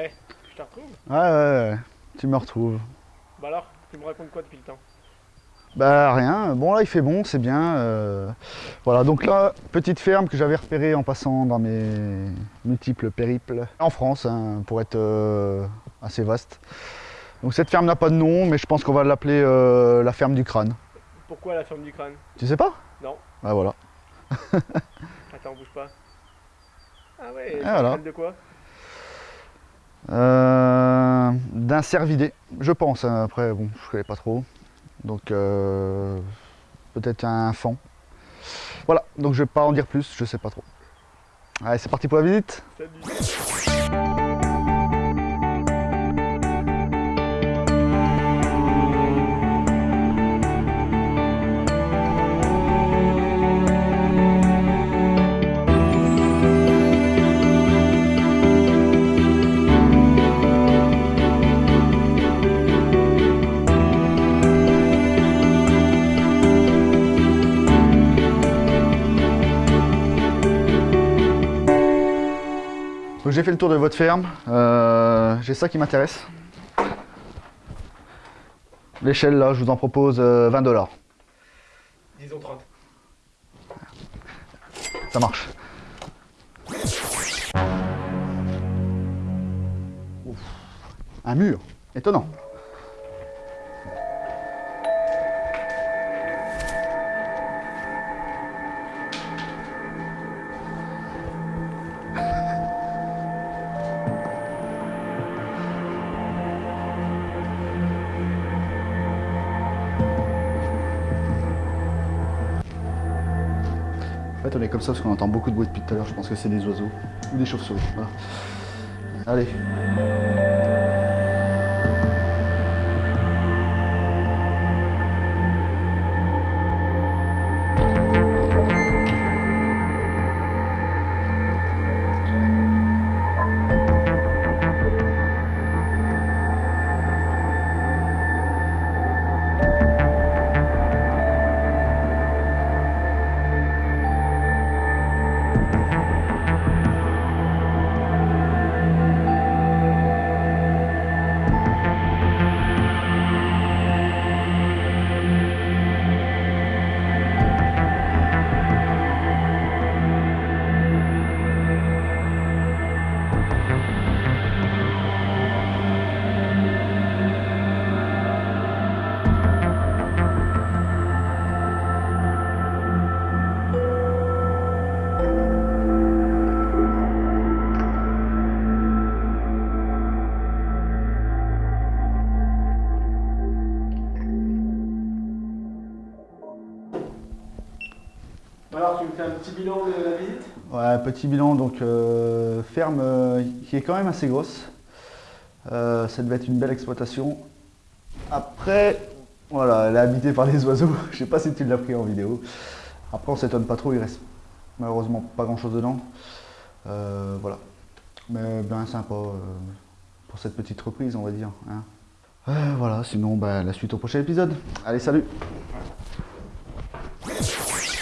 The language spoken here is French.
Ouais, je te retrouve. Ouais, ouais, ouais, tu me retrouves. Bah alors, tu me racontes quoi depuis le temps? Bah rien, bon là il fait bon, c'est bien. euh, Voilà, donc là, petite ferme que j'avais repérée en passant dans mes multiples périples en France, hein, pour être euh, assez vaste. Donc cette ferme n'a pas de nom, mais je pense qu'on va l'appeler euh, la ferme du crâne. Pourquoi la ferme du crâne? Tu sais pas? Non. Bah voilà. Attends, bouge pas. Ah ouais, un voilà. de quoi? Euh, D'un cervidé, je pense. hein, Après, bon, je connais pas trop. Donc, euh, peut-être un fan. Voilà, donc je vais pas en dire plus, je sais pas trop. Allez, c'est parti pour la visite. Donc j'ai fait le tour de votre ferme. Euh, j'ai ça qui m'intéresse. L'échelle là, je vous en propose euh, 20 dollars. Disons 30. Ça marche. Ouf. Un mur, étonnant. En fait, on est comme ça parce qu'on entend beaucoup de bruit depuis tout à l'heure. Je pense que c'est des oiseaux ou des chauves-souris. Allez. Alors, tu me fais un petit bilan de la visite? Ouais, petit bilan, donc euh, ferme euh, qui est quand même assez grosse. Euh, ça devait être une belle exploitation. Après, voilà, elle est habitée par les oiseaux. Je sais pas si tu l'as pris en vidéo. Après, on s'étonne pas trop, il reste malheureusement pas grand chose dedans. Voilà. Mais bien sympa pour cette petite reprise, on va dire. hein. Voilà, sinon, bah, la suite au prochain épisode. Allez, salut